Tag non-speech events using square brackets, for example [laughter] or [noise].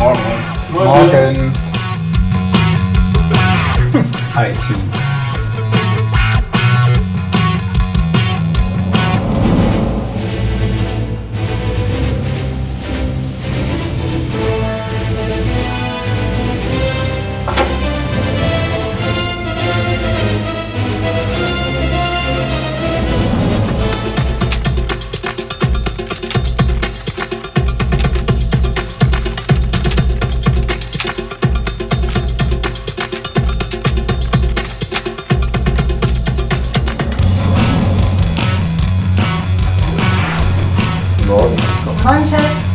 Morgen. Morgen. IT. Morgen. [laughs] Moin, Mannschaft